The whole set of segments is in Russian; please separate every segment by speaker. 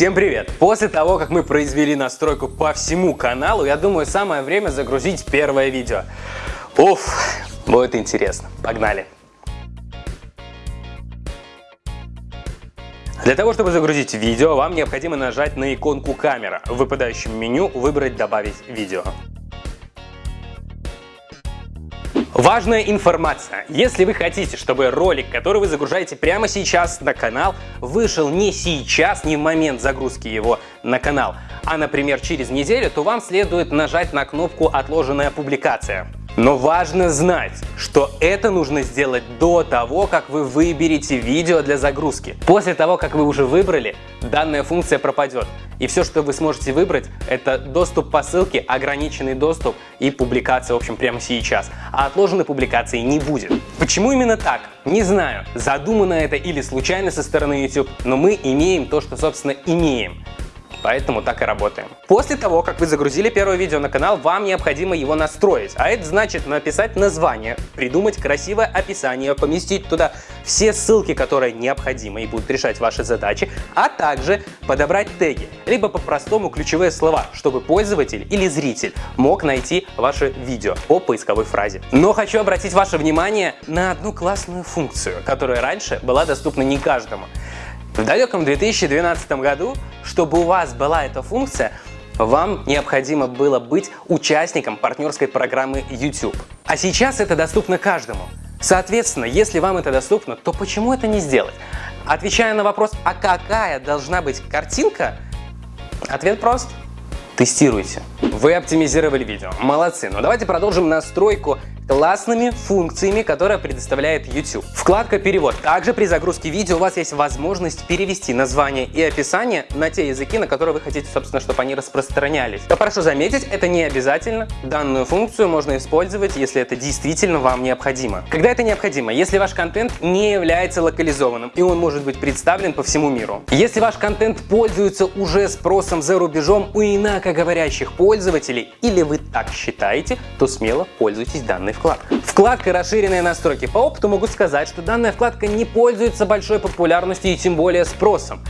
Speaker 1: Всем привет! После того, как мы произвели настройку по всему каналу, я думаю, самое время загрузить первое видео. Уф, будет интересно. Погнали! Для того, чтобы загрузить видео, вам необходимо нажать на иконку камера. В выпадающем меню выбрать «Добавить видео». Важная информация. Если вы хотите, чтобы ролик, который вы загружаете прямо сейчас на канал, вышел не сейчас, не в момент загрузки его на канал, а, например, через неделю, то вам следует нажать на кнопку «Отложенная публикация». Но важно знать, что это нужно сделать до того, как вы выберете видео для загрузки. После того, как вы уже выбрали, данная функция пропадет. И все, что вы сможете выбрать, это доступ по ссылке, ограниченный доступ и публикация, в общем, прямо сейчас. А отложенной публикации не будет. Почему именно так? Не знаю, задумано это или случайно со стороны YouTube, но мы имеем то, что, собственно, имеем. Поэтому так и работаем. После того, как вы загрузили первое видео на канал, вам необходимо его настроить. А это значит написать название, придумать красивое описание, поместить туда все ссылки, которые необходимы и будут решать ваши задачи, а также подобрать теги, либо по-простому ключевые слова, чтобы пользователь или зритель мог найти ваше видео по поисковой фразе. Но хочу обратить ваше внимание на одну классную функцию, которая раньше была доступна не каждому. В далеком 2012 году, чтобы у вас была эта функция, вам необходимо было быть участником партнерской программы YouTube. А сейчас это доступно каждому. Соответственно, если вам это доступно, то почему это не сделать? Отвечая на вопрос, а какая должна быть картинка, ответ прост. Тестируйте. Вы оптимизировали видео. Молодцы. Но давайте продолжим настройку классными функциями, которые предоставляет YouTube. Вкладка «Перевод». Также при загрузке видео у вас есть возможность перевести название и описание на те языки, на которые вы хотите, собственно, чтобы они распространялись. Но прошу заметить, это не обязательно. Данную функцию можно использовать, если это действительно вам необходимо. Когда это необходимо? Если ваш контент не является локализованным, и он может быть представлен по всему миру. Если ваш контент пользуется уже спросом за рубежом у инакоговорящих пользователей, или вы так считаете, то смело пользуйтесь данной вкладкой. Вкладка «Расширенные настройки». По опыту могу сказать, что данная вкладка не пользуется большой популярностью и тем более спросом.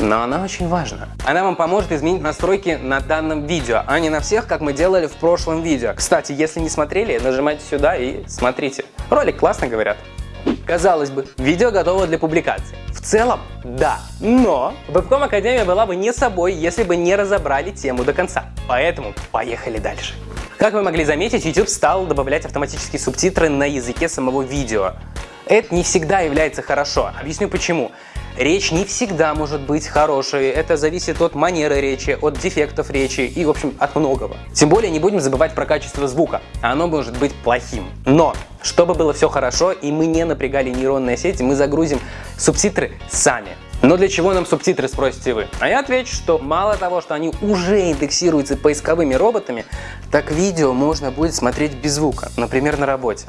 Speaker 1: Но она очень важна. Она вам поможет изменить настройки на данном видео, а не на всех, как мы делали в прошлом видео. Кстати, если не смотрели, нажимайте сюда и смотрите. Ролик классно говорят. Казалось бы, видео готово для публикации. В целом, да. Но Webcom Академия была бы не собой, если бы не разобрали тему до конца. Поэтому поехали дальше. Как вы могли заметить, YouTube стал добавлять автоматические субтитры на языке самого видео. Это не всегда является хорошо. Объясню почему. Речь не всегда может быть хорошей, это зависит от манеры речи, от дефектов речи и, в общем, от многого. Тем более не будем забывать про качество звука, оно может быть плохим. Но, чтобы было все хорошо и мы не напрягали нейронные сети, мы загрузим субтитры сами. Но для чего нам субтитры, спросите вы? А я отвечу, что мало того, что они уже индексируются поисковыми роботами, так видео можно будет смотреть без звука, например, на работе.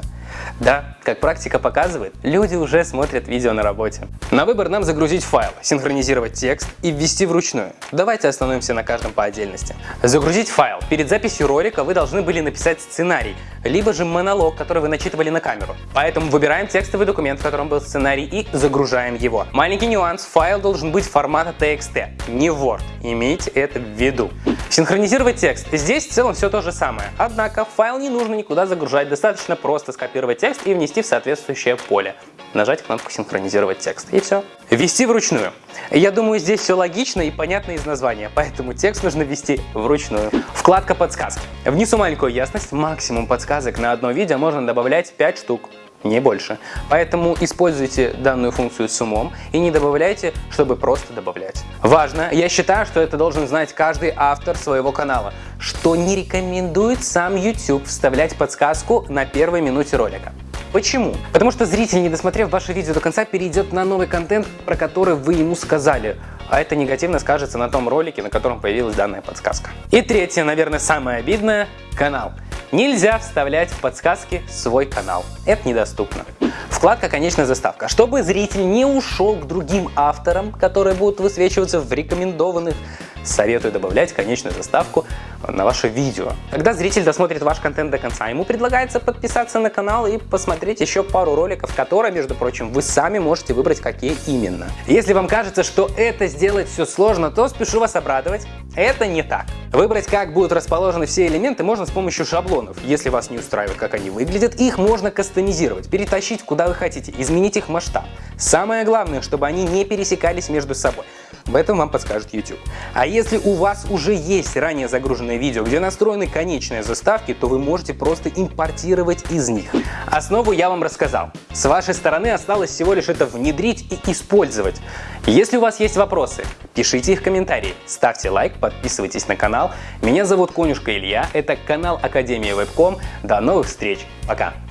Speaker 1: Да, как практика показывает, люди уже смотрят видео на работе. На выбор нам загрузить файл, синхронизировать текст и ввести вручную. Давайте остановимся на каждом по отдельности. Загрузить файл. Перед записью ролика вы должны были написать сценарий, либо же монолог, который вы начитывали на камеру. Поэтому выбираем текстовый документ, в котором был сценарий и загружаем его. Маленький нюанс, файл должен быть формата TXT, не Word. Имейте это в виду. Синхронизировать текст. Здесь в целом все то же самое. Однако файл не нужно никуда загружать, достаточно просто скопировать текст и внести в соответствующее поле. Нажать кнопку «Синхронизировать текст» и все. Ввести вручную. Я думаю, здесь все логично и понятно из названия, поэтому текст нужно ввести вручную. Вкладка «Подсказки». Внизу маленькую ясность, максимум подсказок на одно видео можно добавлять 5 штук не больше. Поэтому используйте данную функцию с умом и не добавляйте, чтобы просто добавлять. Важно, я считаю, что это должен знать каждый автор своего канала, что не рекомендует сам YouTube вставлять подсказку на первой минуте ролика. Почему? Потому что зритель, не досмотрев ваше видео до конца, перейдет на новый контент, про который вы ему сказали. А это негативно скажется на том ролике, на котором появилась данная подсказка. И третье, наверное, самое обидное – канал. Нельзя вставлять в подсказки свой канал. Это недоступно. Вкладка «Конечная заставка». Чтобы зритель не ушел к другим авторам, которые будут высвечиваться в рекомендованных советую добавлять конечную заставку на ваше видео. Когда зритель досмотрит ваш контент до конца, ему предлагается подписаться на канал и посмотреть еще пару роликов, которые, между прочим, вы сами можете выбрать, какие именно. Если вам кажется, что это сделать все сложно, то спешу вас обрадовать. Это не так. Выбрать, как будут расположены все элементы, можно с помощью шаблонов. Если вас не устраивает, как они выглядят, их можно кастомизировать, перетащить куда вы хотите, изменить их масштаб. Самое главное, чтобы они не пересекались между собой. В этом вам подскажет YouTube. А если у вас уже есть ранее загруженное видео, где настроены конечные заставки, то вы можете просто импортировать из них. Основу я вам рассказал. С вашей стороны осталось всего лишь это внедрить и использовать. Если у вас есть вопросы, пишите их в комментарии, ставьте лайк, подписывайтесь на канал. Меня зовут Конюшка Илья, это канал Академия Вебком. До новых встреч, пока!